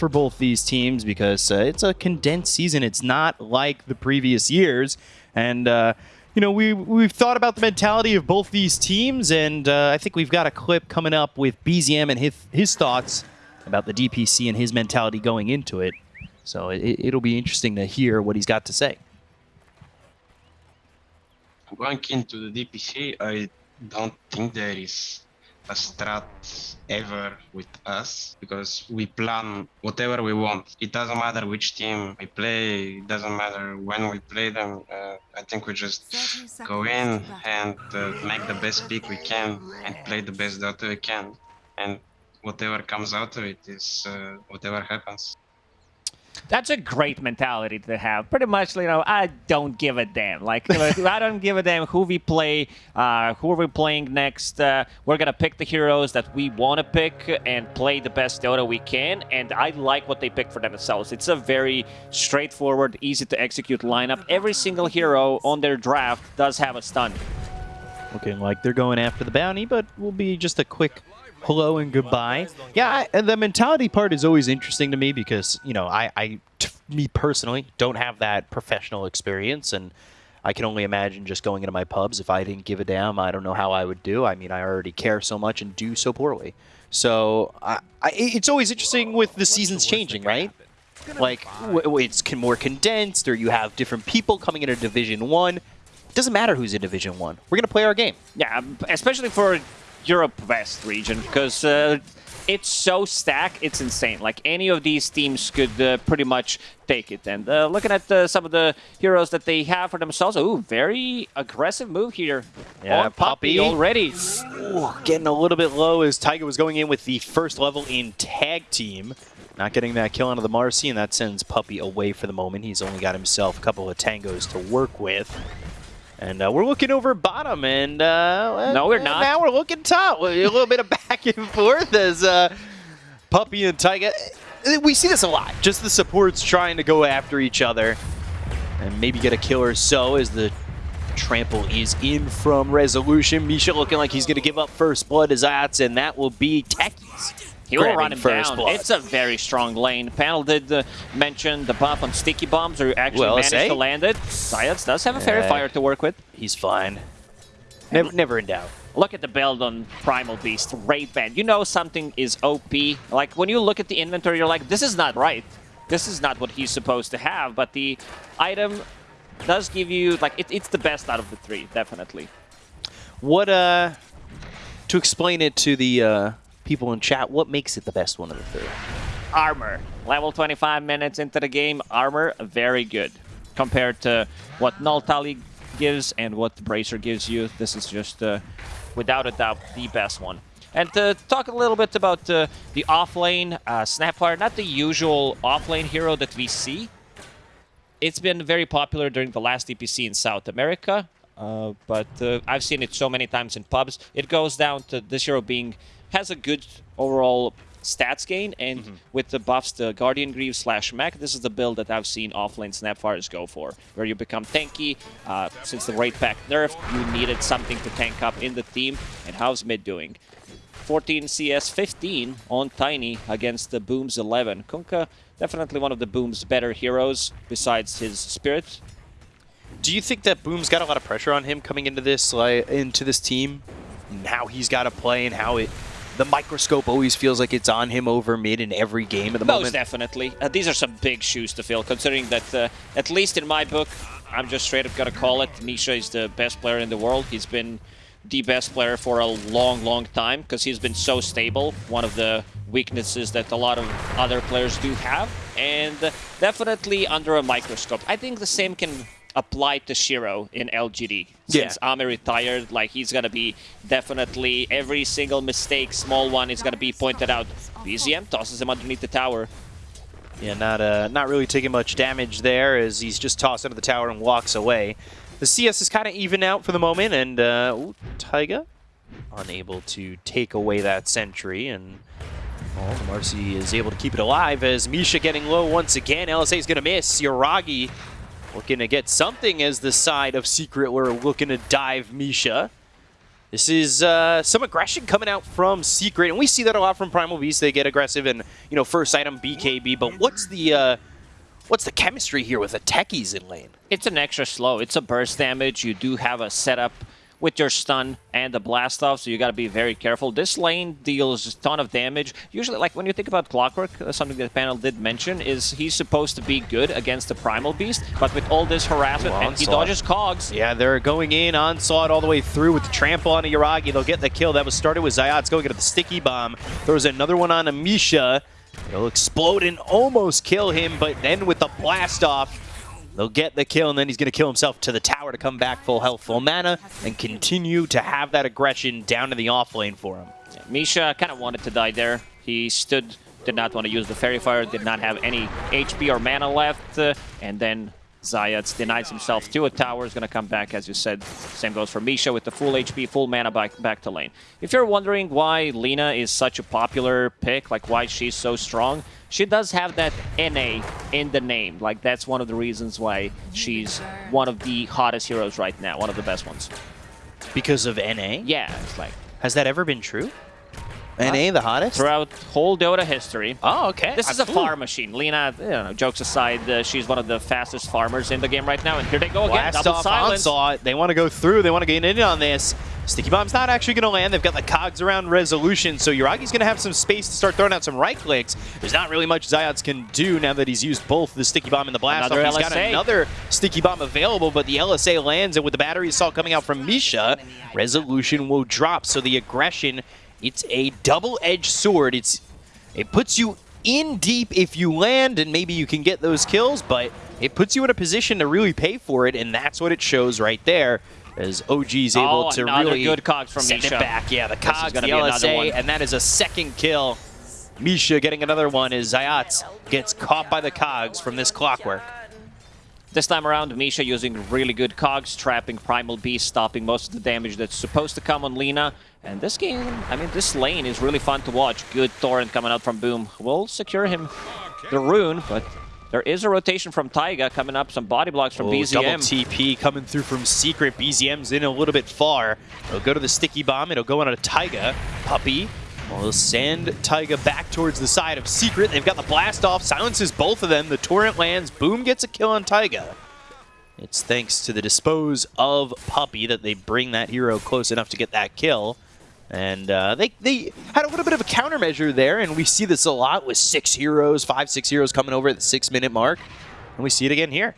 for both these teams because uh, it's a condensed season. It's not like the previous years. And, uh, you know, we, we've thought about the mentality of both these teams, and uh, I think we've got a clip coming up with BZM and his, his thoughts about the DPC and his mentality going into it. So it, it'll be interesting to hear what he's got to say. Going into the DPC, I don't think there is a strat ever with us because we plan whatever we want. It doesn't matter which team we play, it doesn't matter when we play them. Uh, I think we just go in and uh, make the best pick we can and play the best Dota we can. And whatever comes out of it is uh, whatever happens. That's a great mentality to have. Pretty much, you know, I don't give a damn. Like, I don't give a damn who we play, uh, who are we playing next. Uh, we're gonna pick the heroes that we want to pick and play the best Dota we can. And I like what they pick for themselves. It's a very straightforward, easy to execute lineup. Every single hero on their draft does have a stun. Looking like they're going after the bounty, but will be just a quick hello and goodbye. Yeah, I, the mentality part is always interesting to me because, you know, I, I me personally, don't have that professional experience, and I can only imagine just going into my pubs. If I didn't give a damn, I don't know how I would do. I mean, I already care so much and do so poorly. So I, I, it's always interesting with the seasons changing, right? Like, it's more condensed, or you have different people coming into Division 1. Doesn't matter who's in Division 1. We're going to play our game. Yeah, especially for Europe West region because uh, it's so stacked, it's insane. Like any of these teams could uh, pretty much take it. And uh, looking at uh, some of the heroes that they have for themselves, ooh, very aggressive move here. Yeah, oh, Puppey already. Ooh, getting a little bit low as Taiga was going in with the first level in tag team. Not getting that kill onto the Marci, and that sends Puppey away for the moment. He's only got himself a couple of tangos to work with. And uh, we're looking over bottom, and uh, no, we're not. Now we're looking top. A little bit of back and forth as uh, Puppey and Taiga. We see this a lot. Just the supports trying to go after each other and maybe get a kill or so as the trample is in from Resolution. Misha looking like he's going to give up first blood as Ats, and that will be Techies. He will run him down. Blood. It's a very strong lane. Panel did uh, mention the buff on sticky bombs, or actually well, managed to land it. Zayac does have a fairy fire to work with. He's fine. Never, never in doubt. Look at the build on Primal Beast, Wraith Band. You know something is OP. Like, when you look at the inventory, you're like, this is not right. This is not what he's supposed to have. But the item does give you, like, it, it's the best out of the three, definitely. What, uh, to explain it to the, uh, people in chat, what makes it the best one of the three? Armor. Level 25 minutes into the game, armor, very good. Compared to what Null Tally gives and what the Bracer gives you, this is just, uh, without a doubt, the best one. And to talk a little bit about uh, the offlane uh, Snapfire, not the usual offlane hero that we see. It's been very popular during the last DPC in South America, uh, but uh, I've seen it so many times in pubs. It goes down to this hero being has a good overall stats gain, and mm -hmm. with the buffs, the Guardian Greaves slash Mech, this is the build that I've seen offlane Snapfires go for, where you become tanky. Uh, since the Wraith Pact nerf, you needed something to tank up in the team, and how's mid doing? 14 CS 15 on Tiny against the Booms 11. Kunkka, definitely one of the Boom's better heroes, besides his Spirit. Do you think that Boom's got a lot of pressure on him coming into this like, into this team? And how he's got to play and how it the microscope always feels like it's on him over mid in every game at the Most moment. Most definitely. Uh, these are some big shoes to fill, considering that, uh, at least in my book, I'm just straight up gonna call it, Misha is the best player in the world. He's been the best player for a long, long time, because he's been so stable, one of the weaknesses that a lot of other players do have, and definitely under a microscope. I think the same can applied to Shiro in LGD. Since yeah. Ame retired, like he's gonna be definitely every single mistake, small one, is gonna be pointed out. BZM tosses him underneath the tower. Yeah, not uh, not really taking much damage there as he's just tossed into the tower and walks away. The CS is kind of even out for the moment, and uh, ooh, Taiga unable to take away that sentry, and well, Marci is able to keep it alive as Misha getting low once again. LSA is going to miss. Yuragi Looking to get something as the side of Secret. We're looking to dive Misha. This is uh, some aggression coming out from Secret, and we see that a lot from Primal Beast. They get aggressive and, you know, first item BKB, but what's the uh, what's the chemistry here with the techies in lane? It's an extra slow. It's a burst damage. You do have a setup with your stun and the blast off, so you got to be very careful. This lane deals a ton of damage. Usually, like when you think about Clockwork, uh, something that the panel did mention is he's supposed to be good against the Primal Beast, but with all this harassment, Ooh, and he dodges cogs. Yeah, they're going in, onslaught all the way through with the trample on Yuragi. They'll get the kill. That was started with Zayac going into the sticky bomb. There was another one on Amisha. It'll explode and almost kill him, but then with the blast off, they'll get the kill, and then he's going to kill himself to the tower to come back full health, full mana, and continue to have that aggression down to the off lane for him. Misha kind of wanted to die there. He stood, did not want to use the Fairy Fire, did not have any HP or mana left, uh, and then Zayac denies himself to a tower, is going to come back, as you said. Same goes for Misha with the full HP, full mana back, back to lane. If you're wondering why Lina is such a popular pick, like why she's so strong, she does have that NA in the name. Like, that's one of the reasons why she's one of the hottest heroes right now, one of the best ones. Because of NA? Yeah, it's like Has that ever been true? NA the hottest? throughout whole Dota history, Oh, okay. This is a Ooh. farm machine. Lina, you know, jokes aside, uh, she's one of the fastest farmers in the game right now. And here they go again, Blast double off silence. onslaught. They want to go through. They want to get in on this. Sticky Bomb's not actually going to land. They've got the cogs around resolution, so Yuragi's going to have some space to start throwing out some right clicks. There's not really much Zayac can do now that he's used both the Sticky Bomb and the Blast Another off. He's got LSA. another Sticky Bomb available, but the LSA lands, and with the battery assault coming out from Misha, resolution will drop. So the aggression, it's a double-edged sword. It's it puts you in deep if you land, and maybe you can get those kills, but it puts you in a position to really pay for it, and that's what it shows right there. As OG's oh, able Oh, to really good cogs from send Misha. it back. Yeah, the cogs, the be another LSA, one. and that is a second kill. Misha getting another one as Zayac gets caught by the cogs from this clockwork. This time around, Misha using really good cogs, trapping Primal Beast, stopping most of the damage that's supposed to come on Lina. And this game, I mean, this lane is really fun to watch. Good torrent coming out from Boom. Will secure him the rune, but there is a rotation from Taiga coming up, some body blocks from Oh, double BZM. TP coming through from Secret. BZM's in a little bit far. It'll go to the Sticky Bomb. It'll go on a Taiga. Puppey will send Taiga back towards the side of Secret. They've got the blast off. Silences both of them. The Torrent lands. Boom gets a kill on Taiga. It's thanks to the dispose of Puppey that they bring that hero close enough to get that kill. And uh, they, they had a little bit of a countermeasure there, and we see this a lot with six heroes, five, six heroes coming over at the six-minute mark. And we see it again here.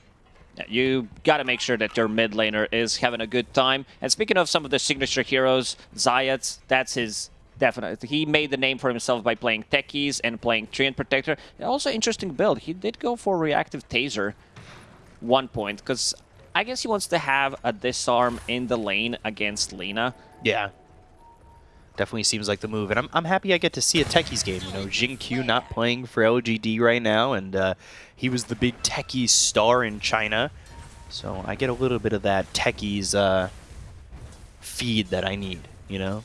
Yeah, You got to make sure that your mid laner is having a good time. And speaking of some of the signature heroes, Zayat, that's his definite. He made the name for himself by playing Techies and playing Treant Protector. Also interesting build. He did go for Reactive Taser one point because I guess he wants to have a disarm in the lane against Lina. Yeah. Definitely seems like the move. And I'm, I'm happy I get to see a Techies game. You know, Jin Q not playing for LGD right now, and uh, he was the big Techies star in China. So I get a little bit of that Techies uh, feed that I need, you know?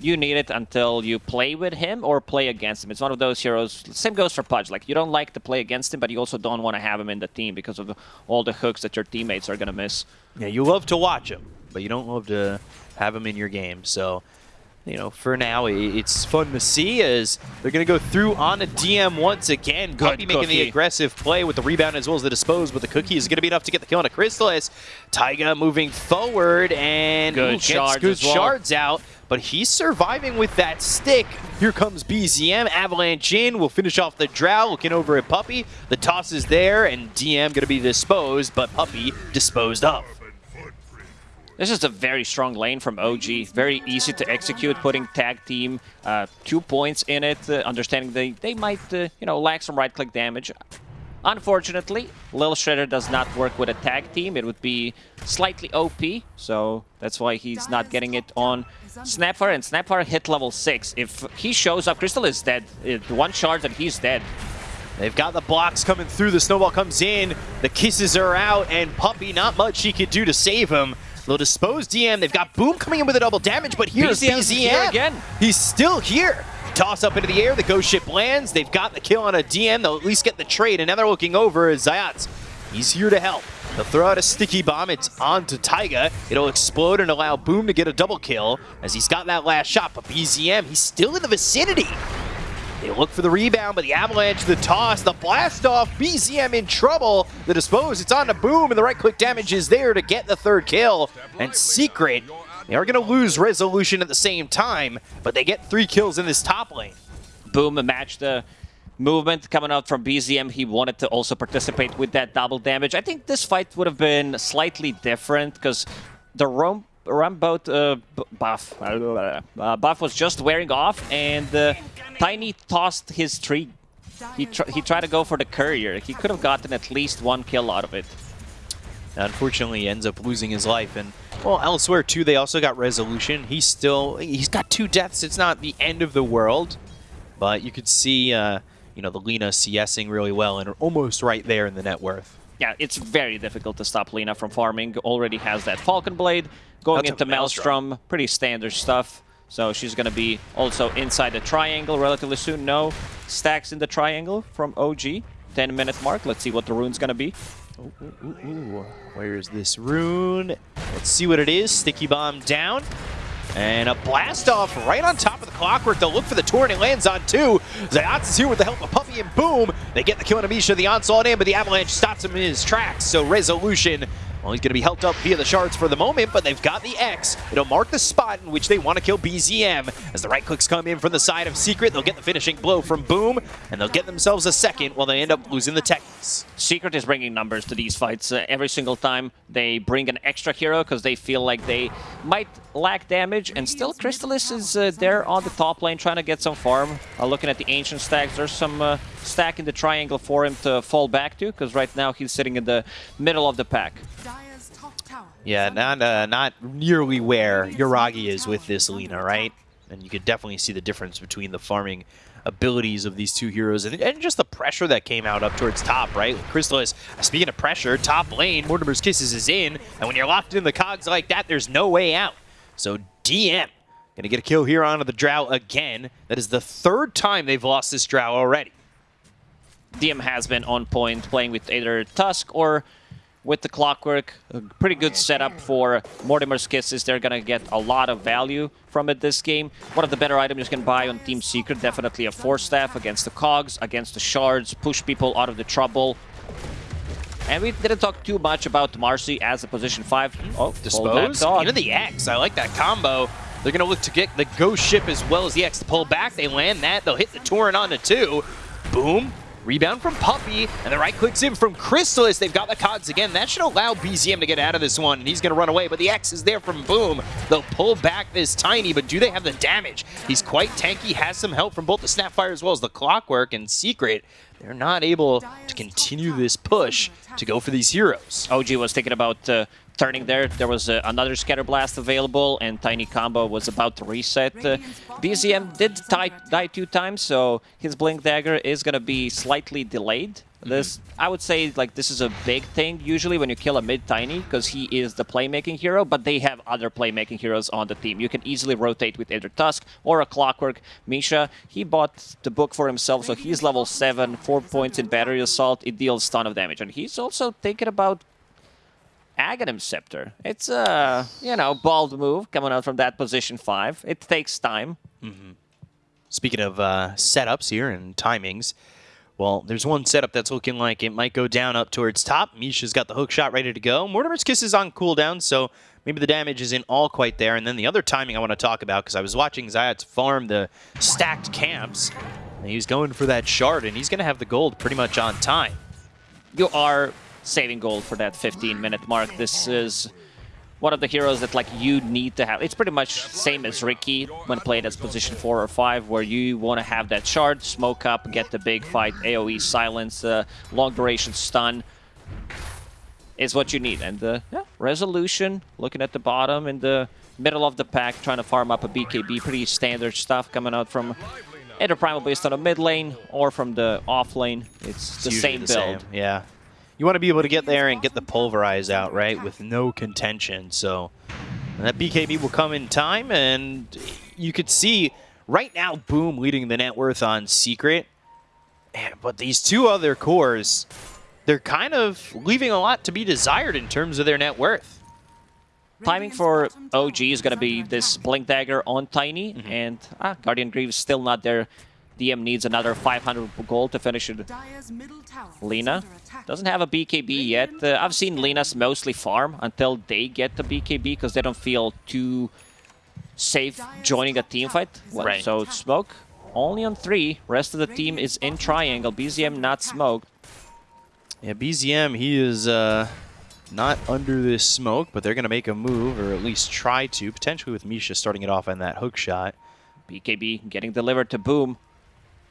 You need it until you play with him or play against him. It's one of those heroes. Same goes for Pudge. Like you don't like to play against him, but you also don't want to have him in the team because of all the hooks that your teammates are gonna miss. Yeah, you love to watch him, but you don't love to have him in your game. So, you know, for now, it's fun to see as they're going to go through on a DM once again. Puppey making the aggressive play with the rebound as well as the dispose, but the cookie is going to be enough to get the kill on a Crystallis. Taiga moving forward and Good ooh, gets shards good well. shards out. But he's surviving with that stick. Here comes BZM. Avalanche in. We'll finish off the drow. Looking over at Puppey. The toss is there, and DM going to be disposed, but Puppey disposed of. This is a very strong lane from OG. Very easy to execute, putting tag team uh, two points in it, uh, understanding they, they might uh, you know lack some right-click damage. Unfortunately, Lil Shredder does not work with a tag team. It would be slightly OP, so that's why he's not getting it on Snapfire. And Snapfire hit level 6. If he shows up, Crystal is dead. One charge and he's dead. They've got the blocks coming through. The snowball comes in. The kisses are out, and Puppey, not much he could do to save him. They'll dispose DM. They've got Boom coming in with a double damage, but here's BZM. here again. He's still here. Toss up into the air. The ghost ship lands. They've got the kill on a DM. They'll at least get the trade, and now they're looking over as Zayac. He's here to help. They'll throw out a sticky bomb. It's on to Taiga. It'll explode and allow Boom to get a double kill as he's got that last shot. But BZM, he's still in the vicinity. They look for the rebound, but the Avalanche, the toss, the blast off, BZM in trouble. The dispose, it's on to Boom, and the right click damage is there to get the third kill. And Secret, they are going to lose Resolution at the same time, but they get three kills in this top lane. Boom match the movement coming out from BZM. He wanted to also participate with that double damage. I think this fight would have been slightly different because the Rome Rumboat uh, buff uh, buff was just wearing off, and uh, Tiny tossed his tree. He tr he tried to go for the courier. He could have gotten at least one kill out of it. Unfortunately, he ends up losing his life, and well, elsewhere too, they also got resolution. He's still he's got two deaths. It's not the end of the world, but you could see, uh, you know, the Lina CSing really well and almost right there in the net worth. Yeah, it's very difficult to stop Lina from farming. Already has that Falcon Blade going That's into Maelstrom. Pretty standard stuff. So she's going to be also inside the triangle relatively soon. No stacks in the triangle from OG. 10 minute mark. Let's see what the rune's going to be. Ooh, ooh, ooh, Where is this rune? Let's see what it is. Sticky bomb down. And a blast off right on top of the clockwork. They'll look for the torrent. It lands on two. Zayac is here with the help of Puppey and Boom. They get the kill on Amisha. The onslaught in, but the Avalanche stops him in his tracks. So Resolution well, he's going to be helped up via the shards for the moment, but they've got the X. It'll mark the spot in which they want to kill BZM. As the right clicks come in from the side of Secret, they'll get the finishing blow from Boom, and they'll get themselves a second while they end up losing the Techies. Secret is bringing numbers to these fights. Uh, every single time they bring an extra hero because they feel like they might lack damage, and still Crystallis is uh, there on the top lane trying to get some farm. Uh, looking at the Ancient stacks, there's some uh, stack in the triangle for him to fall back to, because right now he's sitting in the middle of the pack. Yeah, not uh, not nearly where Yuragi is with this Lina, right? And you could definitely see the difference between the farming abilities of these two heroes and, and just the pressure that came out up towards top, right? Crystallis, speaking of pressure, top lane, Mortimer's Kisses is in, and when you're locked in the cogs like that, there's no way out. So DM gonna get a kill here onto the Drow again. That is the third time they've lost this Drow already. DM has been on point, playing with either Tusk or with the Clockwork. A pretty good setup for Mortimer's Kisses. They're going to get a lot of value from it this game. One of the better items you can buy on Team Secret, definitely a Force Staff against the Cogs, against the Shards, push people out of the trouble. And we didn't talk too much about Marci as a position 5. Oh, Dispose? Into the X. I like that combo. They're going to look to get the Ghost Ship as well as the X to pull back. They land that. They'll hit the Torrent on the two. Boom. Rebound from Puppey, and the right clicks in from Crystallis. They've got the Cogs again. That should allow BZM to get out of this one, and he's going to run away. But the X is there from Boom. They'll pull back this Tiny, but do they have the damage? He's quite tanky, has some help from both the Snapfire as well as the Clockwork and Secret. They're not able to continue this push to go for these heroes. OG was thinking about uh, turning there. There was uh, another Scatter Blast available, and Tiny Combo was about to reset. Uh, BZM did die, die two times, so his Blink Dagger is going to be slightly delayed. Mm-hmm. This, mm -hmm. I would say, like this is a big thing usually when you kill a mid tiny because he is the playmaking hero, but they have other playmaking heroes on the team. You can easily rotate with either Tusk or a Clockwork. Misha, he bought the book for himself, so he's level seven, four points in battery assault. It deals ton of damage, and he's also thinking about Aghanim Scepter. It's a, you know, bold move coming out from that position 5. It takes time. Mm -hmm. Speaking of uh, setups here and timings, well, there's one setup that's looking like it might go down up towards top. Misha's got the hook shot ready to go. Mortimer's Kiss is on cooldown, so maybe the damage isn't all quite there. And then the other timing I want to talk about, because I was watching Zayac farm the stacked camps, and he was going for that shard, and he's going to have the gold pretty much on time. You are saving gold for that 15 minute mark. This is one of the heroes that like you need to have. It's pretty much same as Riki when played as position 4 or 5, where you want to have that shard, smoke up, get the big fight, AoE silence, uh, long duration stun is what you need. And uh, yeah, resolution, looking at the bottom in the middle of the pack, trying to farm up a BKB, pretty standard stuff coming out from either Primal based on a mid lane or from the off lane. It's, it's the same the build. Same. Yeah you want to be able to get there and get the pulverize out, right, with no contention. So that BKB will come in time, and you could see right now Boom leading the net worth on Secret. But these two other cores, they're kind of leaving a lot to be desired in terms of their net worth. Timing for OG is going to be this Blink Dagger on Tiny, and ah, Guardian Greaves still not there. DM needs another 500 gold to finish it. Lina doesn't have a BKB yet. Uh, I've seen Lina's mostly farm until they get the BKB because they don't feel too safe joining a team fight. Right. So Smoke only on three. Rest of the team is in triangle. BZM not smoked. Yeah, BZM, he is uh, not under this smoke, but they're going to make a move, or at least try to, potentially with Misha starting it off on that hook shot. BKB getting delivered to Boom.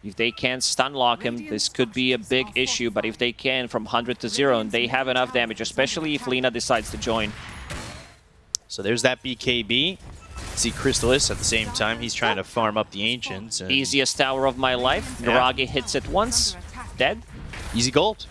If they can't stun lock him, this could be a big issue, but if they can from 100 to 0 and they have enough damage, especially if Lina decides to join. So there's that BKB. See Crystallis at the same time. He's trying to farm up the Ancients. Easiest tower of my life. Yeah. Yuragi hits it once, dead. Easy gold.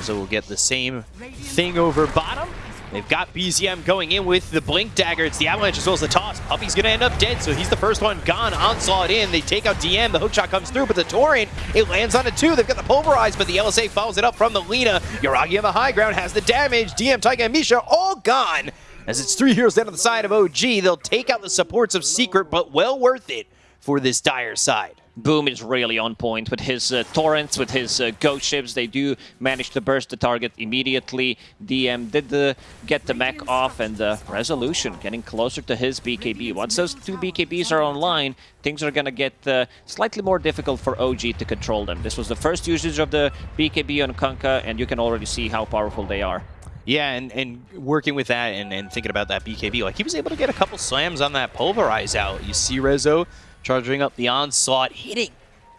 So we'll get the same thing over bottom. They've got BZM going in with the Blink Dagger. It's the Avalanche as well as the toss. Puppey's going to end up dead, so he's the first one gone. Onslaught in. They take out DM. The hookshot comes through, but the Torrent, it lands on it too. They've got the Pulverize, but the LSA follows it up from the Lina. Yuragi on the high ground has the damage. DM, Taiga, and Misha all gone. As it's three heroes down on the side of OG, they'll take out the supports of Secret, but well worth it for this dire side. Boom is really on point with his uh, torrents, with his uh, ghost ships. They do manage to burst the target immediately. DM did the, get the mech off, and the resolution getting closer to his BKB. Once those two BKBs are online, things are going to get uh, slightly more difficult for OG to control them. This was the first usage of the BKB on Kunkka, and you can already see how powerful they are. Yeah, and, and working with that and, and thinking about that BKB, like he was able to get a couple slams on that pulverize out. You see Rezo charging up the onslaught, hitting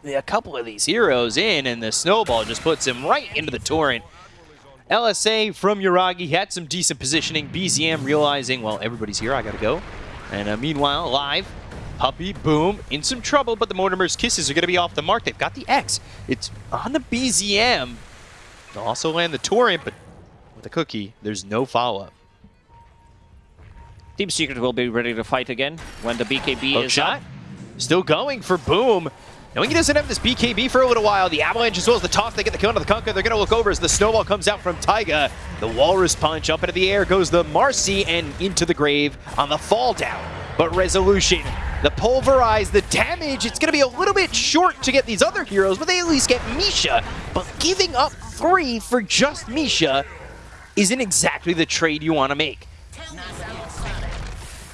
a couple of these heroes in, and the snowball just puts him right into the torrent. LSA from Yuragi had some decent positioning. BZM realizing, well, everybody's here, I gotta go. And uh, meanwhile, live, Puppey, Boom, in some trouble, but the Mortimer's Kisses are gonna be off the mark. They've got the X. It's on the BZM. They'll also land the torrent, but with the cookie, there's no follow-up. Team Secret will be ready to fight again when the BKB Hook is shot. up. Still going for Boom. Knowing he doesn't have this BKB for a little while, the Avalanche as well as the toss, they get the kill into the Kunkka. They're going to look over as the Snowball comes out from Taiga. The Walrus Punch up into the air goes the Marci and into the grave on the fall down. But Resolution, the Pulverize, the damage, it's going to be a little bit short to get these other heroes, but they at least get Misha. But giving up three for just Misha isn't exactly the trade you want to make.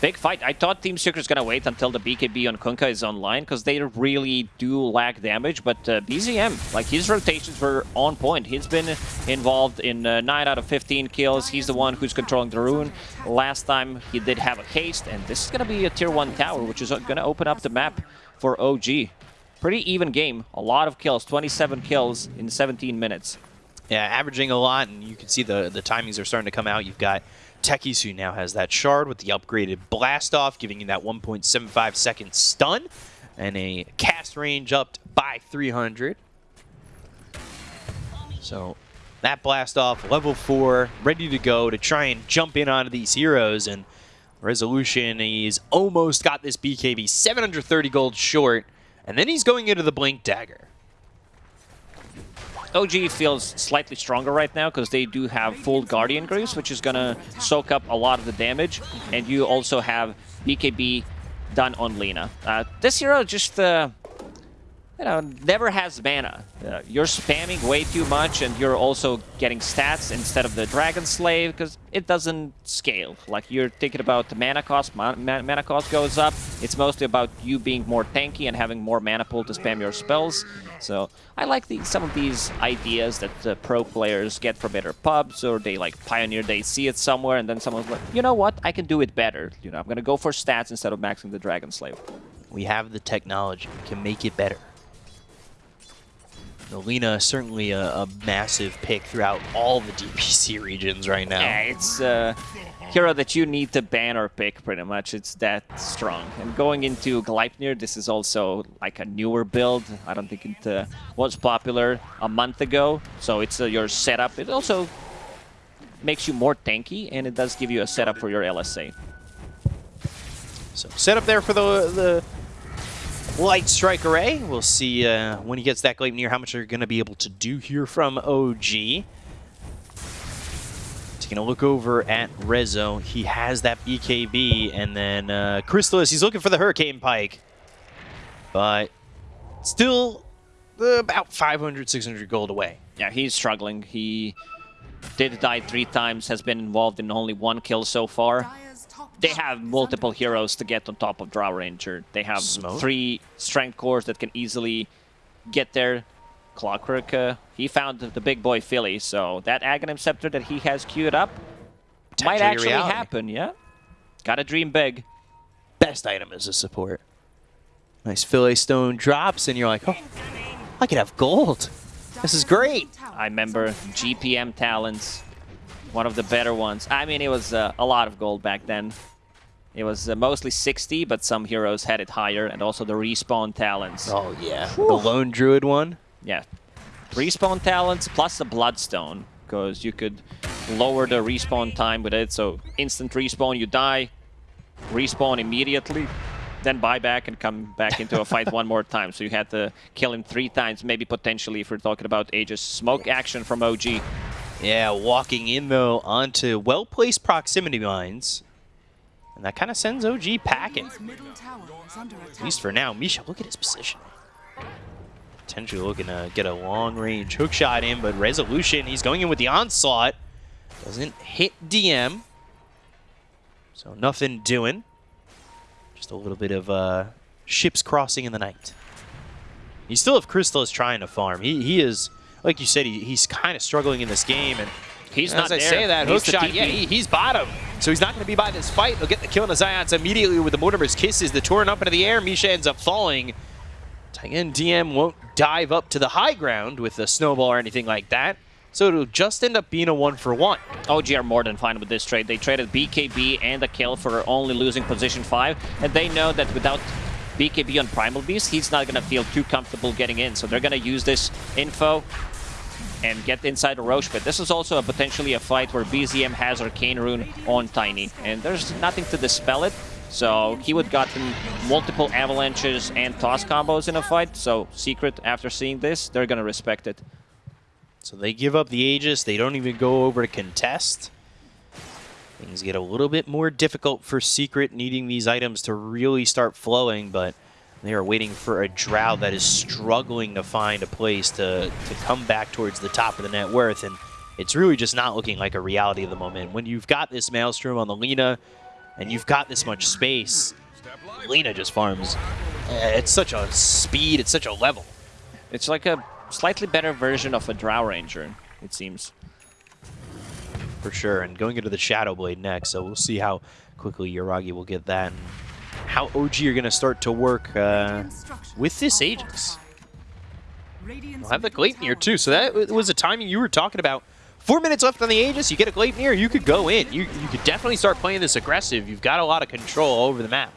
Big fight. I thought Team Secret's gonna wait until the BKB on Kunkka is online because they really do lack damage. But uh, BZM, like his rotations were on point. He's been involved in uh, 9 out of 15 kills. He's the one who's controlling the rune. Last time he did have a haste, and this is gonna be a tier 1 tower, which is gonna open up the map for OG. Pretty even game. A lot of kills. 27 kills in 17 minutes. Yeah, averaging a lot, and you can see the, the timings are starting to come out. You've got Techies, who now has that shard with the upgraded blast off, giving you that 1.75 second stun, and a cast range up by 300. So that blast off, level 4, ready to go to try and jump in onto these heroes, and Resolution, he's almost got this BKB, 730 gold short, and then he's going into the Blink Dagger. OG feels slightly stronger right now because they do have full Guardian Greaves, which is going to soak up a lot of the damage. And you also have BKB done on Lina. Uh, this hero just, uh, you know, never has mana. Uh, you're spamming way too much and you're also getting stats instead of the Dragon Slave because it doesn't scale. Like you're thinking about the mana cost, ma ma mana cost goes up. It's mostly about you being more tanky and having more mana pool to spam your spells. So I like the, some of these ideas that uh, pro players get from either pubs or they like pioneer, they see it somewhere and then someone's like, you know what, I can do it better. You know, I'm gonna go for stats instead of maxing the Dragon Slave. We have the technology. We can make it better. Nolina is certainly a, a massive pick throughout all the DPC regions right now. Yeah, it's a hero that you need to ban or pick pretty much. It's that strong. And going into Gleipnir, this is also like a newer build. I don't think it uh, was popular a month ago. So it's uh, your setup. It also makes you more tanky and it does give you a setup for your LSA. So set up there for the the Light Strike Array. We'll see uh, when he gets that Gleipnir how much they're going to be able to do here from OG. Taking a look over at Rezo. He has that BKB, and then uh, Crystallis, he's looking for the Hurricane Pike. But still uh, about 500, 600 gold away. Yeah, he's struggling. He did die three times, has been involved in only one kill so far. They have multiple heroes to get on top of Drow Ranger. They have Smoke? three strength cores that can easily get there. Clockwork, uh, he found the big boy Philly, so that Aghanim Scepter that he has queued up might actually reality. happen, yeah? Gotta dream big. Best item is a support. Nice Philly stone drops, and you're like, oh, I could have gold. This is great. I remember GPM talents, one of the better ones. I mean, it was uh, a lot of gold back then. It was uh, mostly 60, but some heroes had it higher, and also the respawn talents. Oh, yeah. The lone druid one. Yeah, respawn talents plus the bloodstone, because you could lower the respawn time with it. So instant respawn, you die, respawn immediately, then buy back and come back into a fight one more time. So you had to kill him three times, maybe potentially if we're talking about ages. Smoke action from OG. Yeah, walking in, though, onto well-placed proximity mines. And that kind of sends OG packing. At least for now. Misha, look at his position. Potentially looking to get a long-range hook shot in, but resolution, he's going in with the onslaught. Doesn't hit DM. So nothing doing. Just a little bit of uh, ships crossing in the night. You still have Crystallis trying to farm. He, he is, like you said, he, he's kind of struggling in this game. And He's as not I there. say that, He's hook shot, yeah, he, he's bottom. So he's not going to be by this fight. He'll get the kill on the Zions immediately with the Mortimer's Kisses. The torn up into the air. Misha ends up falling. Again, DM won't dive up to the high ground with a snowball or anything like that. So it'll just end up being a one for one. OG are more than fine with this trade. They traded BKB and the kill for only losing position 5, and they know that without BKB on Primal Beast, he's not going to feel too comfortable getting in. So they're going to use this info and get inside the Roche Pit. This is also a potentially a fight where BZM has Arcane Rune on Tiny, and there's nothing to dispel it. So he would gotten multiple avalanches and toss combos in a fight. So Secret, after seeing this, they're going to respect it. So they give up the Aegis. They don't even go over to contest. Things get a little bit more difficult for Secret, needing these items to really start flowing, but they are waiting for a Drow that is struggling to find a place to, to come back towards the top of the net worth, and it's really just not looking like a reality of the moment. When you've got this Maelstrom on the Lina, and you've got this much space, Lina just farms. It's such a speed, it's such a level. It's like a slightly better version of a Drow Ranger, it seems. for sure. And going into the Shadow Blade next, so we'll see how quickly Yuragi will get that and how OG are going to start to work uh, with this Aegis. We'll have the Gleipnir too, so that was the timing you were talking about. Four minutes left on the Aegis, you get a Gleipnir, you could go in. You, you could definitely start playing this aggressive. You've got a lot of control over the map.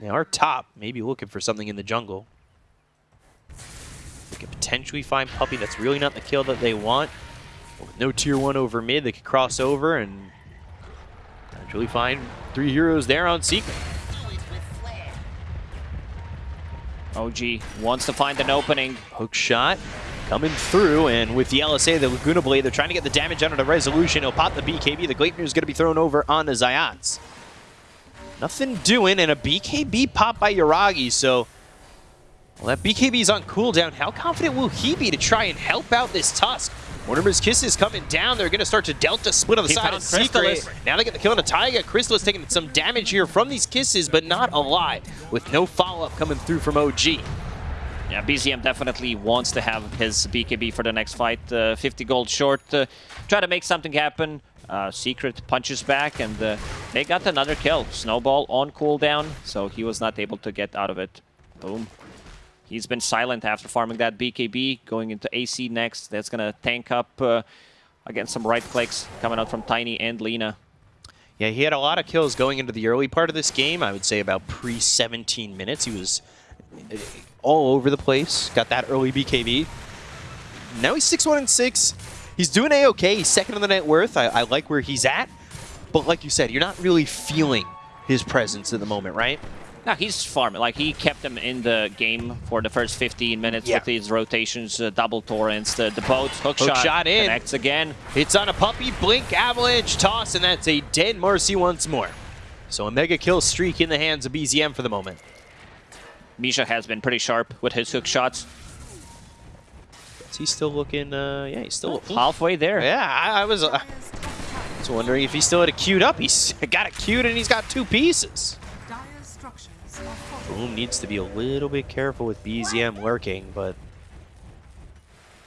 They are top, maybe looking for something in the jungle. They could potentially find Puppey. That's really not the kill that they want. With no tier one over mid, they could cross over and actually find three heroes there on Secret. OG wants to find an opening. Hook shot coming through, and with the LSA, the Laguna Blade, they're trying to get the damage out of the resolution. He'll pop the BKB. The Gleipnir is going to be thrown over on the Zayac. Nothing doing, and a BKB pop by Yuragi, so... Well, that BKB is on cooldown. How confident will he be to try and help out this Tusk? Mortimer's Kiss is coming down. They're going to start to Delta split on the He side found of Secret. Now they get the kill on a Taiga. Crystal is taking some damage here from these kisses, but not a lot, with no follow-up coming through from OG. Yeah, BZM definitely wants to have his BKB for the next fight. Uh, 50 gold short. Uh, try to make something happen. Uh, Secret punches back, and uh, they got another kill. Snowball on cooldown, so he was not able to get out of it. Boom. He's been silent after farming that BKB, going into AC next. That's going to tank up uh, against some right clicks coming out from Tiny and Lina. Yeah, he had a lot of kills going into the early part of this game. I would say about pre-17 minutes. He was uh, all over the place. Got that early BKB. Now he's 6-1 and 6. He's doing a-okay. He's second on the net worth. I, I like where he's at. But like you said, you're not really feeling his presence at the moment, right? No, he's farming. Like, he kept them in the game for the first 15 minutes Yeah. with these rotations, uh, double torrents, the, the boats, hook, Hook shot, shot in. connects again. It's on a Puppey, blink, avalanche, toss, and that's a dead Marci once more. So a mega kill streak in the hands of BZM for the moment. Misha has been pretty sharp with his hook shots. Is he still looking, uh, yeah, he's still... Halfway there. Yeah, I, I was, uh, was wondering if he still had it queued up. He's got it queued and he's got two pieces. Boom needs to be a little bit careful with BZM lurking, but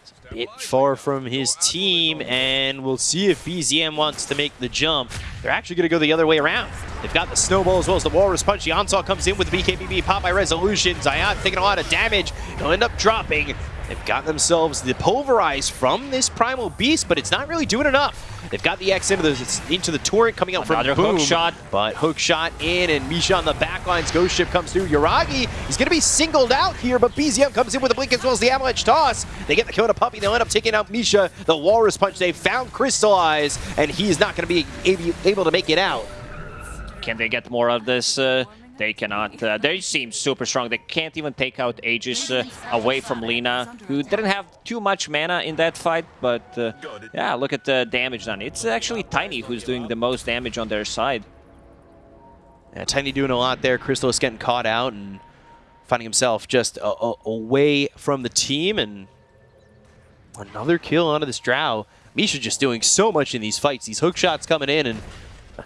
it's a bit far from his team, and we'll see if BZM wants to make the jump. They're actually going to go the other way around. They've got the snowball as well as the walrus punch. The onslaught comes in with the BKBB pop by resolution. Zion taking a lot of damage. He'll end up dropping. They've got themselves the pulverize from this primal beast, but it's not really doing enough. They've got the X into the into the turret coming out from Another from hook shot. but hook shot in, and Misha on the backlines. Ghost ship comes through. Yuragi, he's going to be singled out here, but BZM comes in with a blink as well as the avalanche toss. They get the kill to Puppey. They'll end up taking out Misha. The walrus punch. They found Crystallis, and he's not going to be able, able to make it out. Can they get more of this? Uh, they cannot. Uh, they seem super strong. They can't even take out Aegis uh, away from Lina, who didn't have too much mana in that fight. But uh, yeah, look at the damage done. It's actually Tiny who's doing the most damage on their side. Yeah, Tiny doing a lot there. Crystal is getting caught out and finding himself just a, a, away from the team. And another kill onto this Drow. Misha just doing so much in these fights. These hook shots coming in and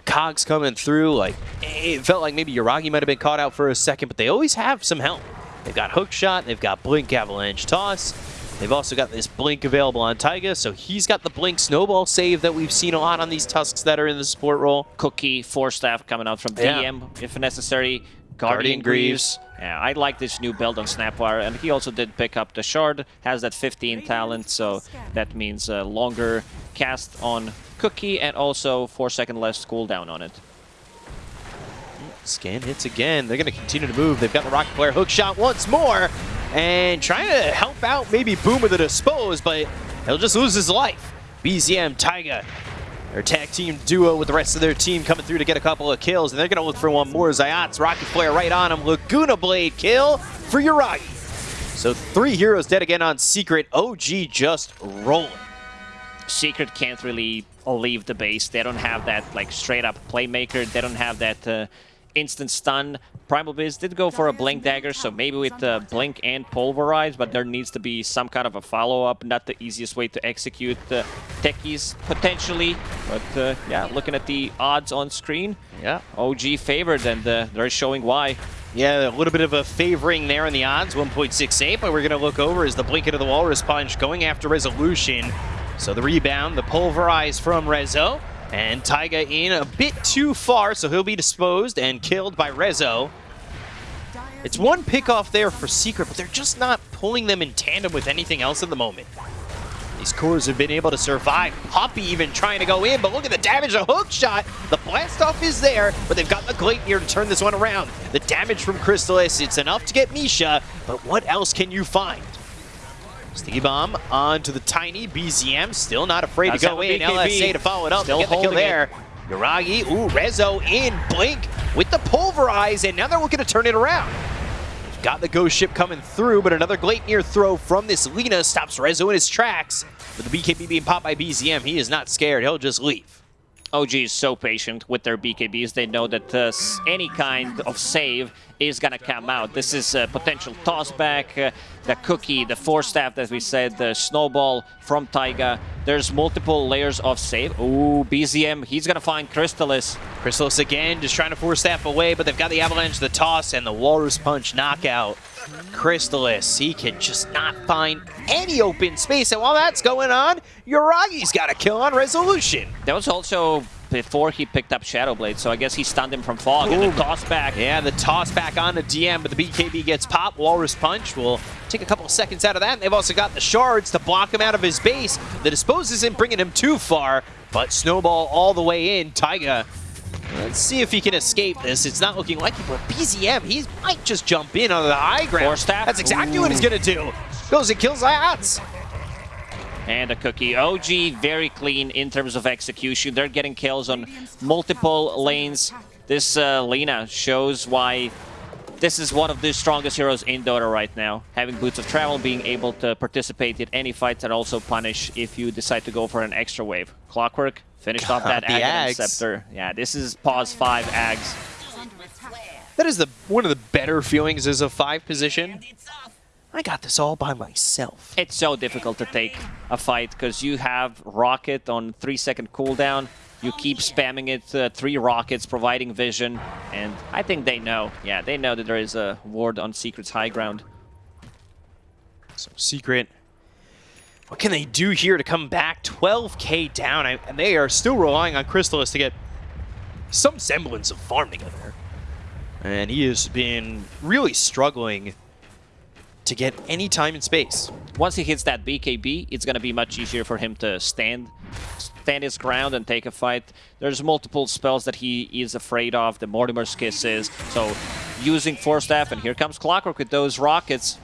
cogs coming through. Like it felt like maybe Yuragi might have been caught out for a second, but they always have some help. They've got hook shot. They've got blink avalanche toss. They've also got this blink available on Taiga, so he's got the blink snowball save that we've seen a lot on these tusks that are in the support role. Cookie, Force Staff coming out from Yeah. DM if necessary. Guardian, Guardian Greaves. Greaves. Yeah, I like this new build on Snapfire, and he also did pick up the Shard, has that 15 talent, so that means a longer cast on Cookie and also 4 second less cooldown on it. Scan hits again. They're going to continue to move. They've got the Rocket Flare hook shot once more. And trying to help out maybe Boom with the dispose, but he'll just lose his life. BZM, Taiga, their tag team duo with the rest of their team coming through to get a couple of kills. And they're going to look for one more. Zayac's Rocket Flare right on him. Laguna Blade kill for Yuragi. So three heroes dead again on Secret. OG just rolling. Secret can't really leave the base. They don't have that like straight up playmaker. They don't have that uh, instant stun. Primal Beast did go for a Blink Dagger, so maybe with uh, Blink and Pulverize, but there needs to be some kind of a follow-up. Not the easiest way to execute uh, techies, potentially. But uh, yeah, looking at the odds on screen, Yeah. OG favored, and uh, they're showing why. Yeah, a little bit of a favoring there in the odds, 1.68, but we're going to look over as the blink into the walrus punch going after resolution. So the rebound, the pulverize from Rezo, and Taiga in a bit too far, so he'll be disposed and killed by Rezo. It's one pick off there for Secret, but they're just not pulling them in tandem with anything else at the moment. These cores have been able to survive. Puppey even trying to go in, but look at the damage, a hook shot. The blast off is there, but they've got the Gleipnir to turn this one around. The damage from Crystallis, it's enough to get Misha, but what else can you find? Sticky Bomb onto the tiny BZM, still not afraid Does to go in. BKB. LSA to follow it up, Still get the kill it. there. Yuragi, ooh, Rezo in, Blink with the Pulverize, and now they're looking to turn it around. Got the ghost ship coming through, but another Gleipnir throw from this Lina stops Rezo in his tracks. With the BKB being popped by BZM, he is not scared. He'll just leave. OG is so patient with their BKBs. They know that uh, any kind of save is gonna come out. This is a potential tossback, uh, the cookie, the force staff that we said, the snowball from Taiga. There's multiple layers of save. Ooh, BZM, he's gonna find Crystallis. Chrysalis again, just trying to force staff away, but they've got the Avalanche, the toss, and the Walrus Punch knockout. Crystallis, he can just not find any open space. And while that's going on, Yuragi's got a kill on Resolution. That was also before he picked up Shadow Blade, so I guess he stunned him from fog and Boom. the toss back. Yeah, the toss back on the DM, but the BKB gets popped. Walrus Punch will take a couple of seconds out of that. And they've also got the shards to block him out of his base. The dispose isn't bringing him too far, but Snowball all the way in. Taiga, let's see if he can escape this. It's not looking like it, but BZM, he might just jump in on the high ground. Force staff. That's exactly what he's going to do. Goes and kills Ayats. And a cookie. OG very clean in terms of execution. They're getting kills on multiple lanes. This uh, Lina shows why this is one of the strongest heroes in Dota right now. Having Boots of Travel, being able to participate in any fights and also punish if you decide to go for an extra wave. Clockwork finished off that Aghanim Scepter. Yeah, this is pause 5 Ags. Is under attack. That is the one of the better feelings as a five position. I got this all by myself. It's so difficult to take a fight because you have Rocket on 3 second cooldown. You keep spamming it, uh, three rockets, providing vision, and I think they know. Yeah, they know that there is a ward on Secret's high ground. So Secret, what can they do here to come back? 12k down, I- and they are still relying on Crystallis to get some semblance of farm together. And he has been really struggling to get any time in space. Once he hits that BKB, it's going to be much easier for him to stand stand his ground and take a fight. There's multiple spells that he is afraid of, the Mortimer's Kisses. so using Force Staff, and here comes Clockwerk with those rockets,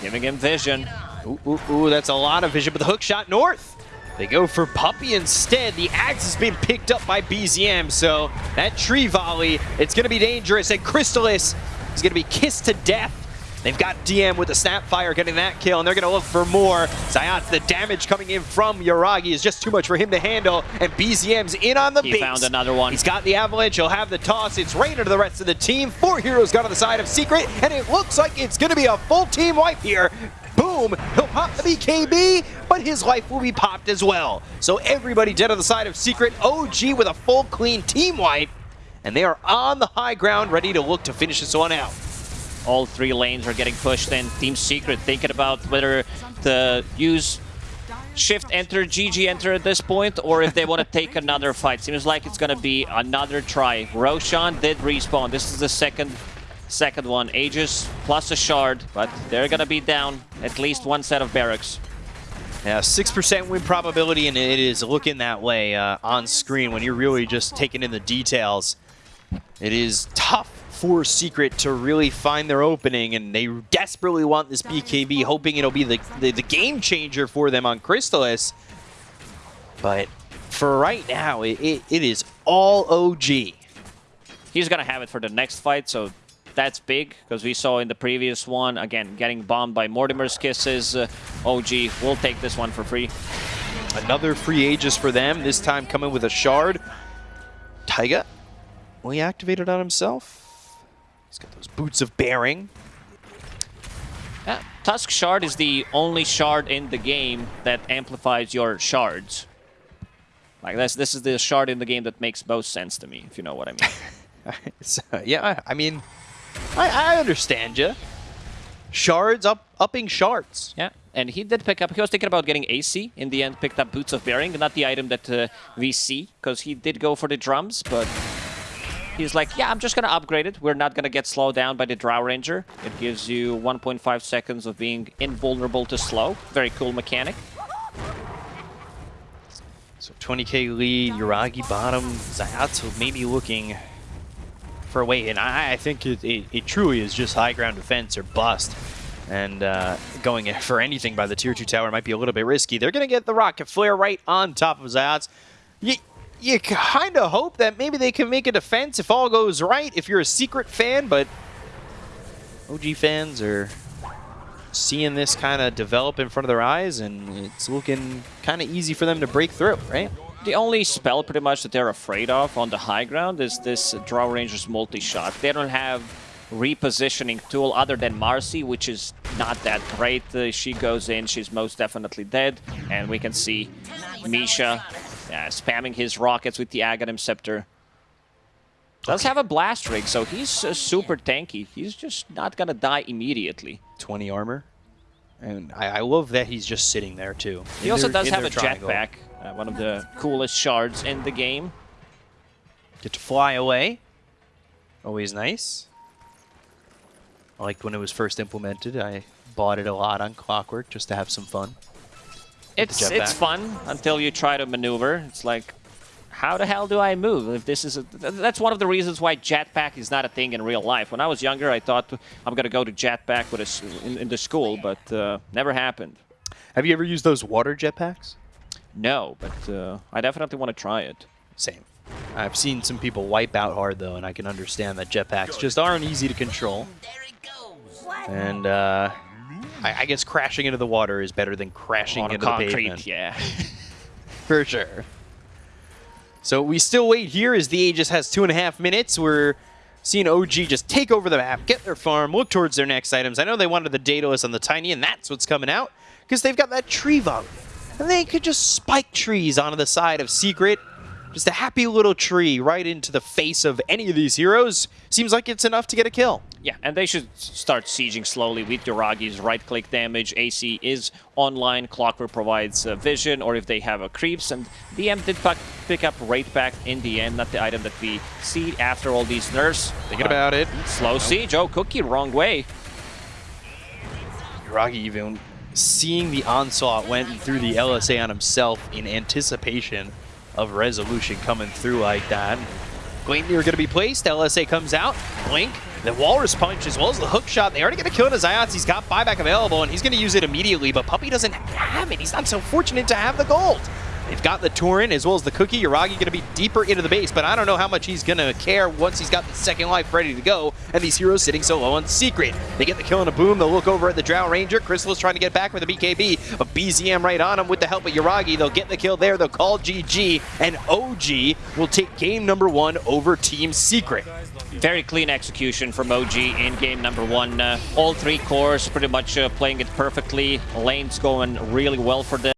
giving him vision. Ooh, ooh, ooh, that's a lot of vision, but the hook shot north. They go for Puppey instead. The axe has been picked up by BZM, so that tree volley, it's going to be dangerous. And Crystallis is going to be kissed to death. They've got DM with the Snapfire getting that kill, and they're going to look for more. Zayac, the damage coming in from Yuragi is just too much for him to handle, and BZM's in on the He base. found another one. He's got the Avalanche, he'll have the toss. It's Rainer to the rest of the team. Four heroes got on the side of Secret, and it looks like it's going to be a full team wipe here. Boom! He'll pop the BKB, but his life will be popped as well. So everybody dead on the side of Secret. OG with a full clean team wipe, and they are on the high ground, ready to look to finish this one out. All three lanes are getting pushed in. Team Secret thinking about whether to use Shift enter, GG enter at this point, or if they want to take another fight. Seems like it's going to be another try. Roshan did respawn. This is the second second one. Aegis plus a shard, but they're going to be down at least one set of barracks. Yeah, 6% win probability, and it is looking that way uh, on screen when you're really just taking in the details. It is tough for Secret to really find their opening, and they desperately want this BKB, hoping it'll be the, the, the game changer for them on Crystallis. But for right now, it, it, it is all OG. He's going to have it for the next fight, so that's big, because we saw in the previous one, again, getting bombed by Mortimer's Kisses. Uh, OG will take this one for free. Another free Aegis for them, this time coming with a shard. Taiga, will he activate it on himself? He's got those boots of bearing. Yeah, Tusk Shard is the only shard in the game that amplifies your shards. Like this, this is the shard in the game that makes most sense to me, if you know what I mean. So, yeah, I mean, I, I understand you. Shards up, upping shards. yeah, and he did pick up. He was thinking about getting AC. In the end, picked up Boots of Bearing, not the item that uh, we see, because he did go for the drums, but he's like, yeah, I'm just gonna upgrade it. We're not gonna get slowed down by the Drow Ranger. It gives you 1.5 seconds of being invulnerable to slow. Very cool mechanic. So 20k lead, Yuragi bottom, Zayatsu maybe looking for a way And I, I think it, it, it truly is just high ground defense or bust. And uh, going for anything by the tier 2 tower might be a little bit risky. They're going to get the rocket flare right on top of Zayac. You, kind of hope that maybe they can make a defense if all goes right, if you're a secret fan, but OG fans are seeing this kind of develop in front of their eyes, and it's looking kind of easy for them to break through, right? The only spell pretty much that they're afraid of on the high ground is this Drow Ranger's multi-shot. They don't have repositioning tool other than Marci, which is not that great. Uh, she goes in, she's most definitely dead. And we can see Misha yeah, spamming his rockets with the Aghanim Scepter. Does have a blast rig, so he's uh, super tanky. He's just not gonna die immediately. 20 armor. And I, I love that he's just sitting there, too. He also their- does have a jetpack, uh, one of the coolest shards in the game. Get to fly away. Always nice. I liked when it was first implemented. I bought it a lot on Clockwerk just to have some fun. It's jetpack. it's fun until you try to maneuver. It's like, how the hell do I move? If this is a, that's one of the reasons why jetpack is not a thing in real life. When I was younger, I thought I'm gonna go to jetpack with a s in, in the school, but uh, never happened. Have you ever used those water jetpacks? No, but uh, I definitely want to try it. Same. I've seen some people wipe out hard though, and I can understand that jetpacks just aren't easy to control. And uh, I, I guess crashing into the water is better than crashing into the pavement. yeah. For sure. So we still wait here as the Aegis has two and a half minutes. We're seeing OG just take over the map, get their farm, look towards their next items. I know they wanted the Daedalus on the Tiny, and that's what's coming out, because they've got that tree volley. And they could just spike trees onto the side of Secret. Just a happy little tree right into the face of any of these heroes. Seems like it's enough to get a kill. Yeah, and they should start sieging slowly with Yuragi's right-click damage. AC is online. Clockwerk provides uh, vision, or if they have a creeps. And DM did pick up Wraith Pact in the end, not the item that we see after all these nerfs. Thinking Uh, about it. Slow siege. Oh, Cookie, wrong way. Yuragi even seeing the onslaught went through the LSA on himself in anticipation of Resolut1on coming through like that. Gleipnir going to be placed. LSA comes out. Blink. The Walrus Punch as well as the hook shot. They already get a kill his Iots. He's got buyback available and he's going to use it immediately, but Puppey doesn't have it. He's not so fortunate to have the gold. They've got the Turin as well as the Cookie. Yuragi going to be deeper into the base, but I don't know how much he's going to care once he's got the second life ready to go, and these heroes sitting so low on Secret. They get the kill and a boom. They'll look over at the Drow Ranger. Crystallis trying to get back with a BKB, but BZM right on him with the help of Yuragi. They'll get the kill there. They'll call GG, and OG will take game number one over Team Secret. Very clean execution from OG in game number one. Uh, all three cores pretty much uh, playing it perfectly. Lane's going really well for them.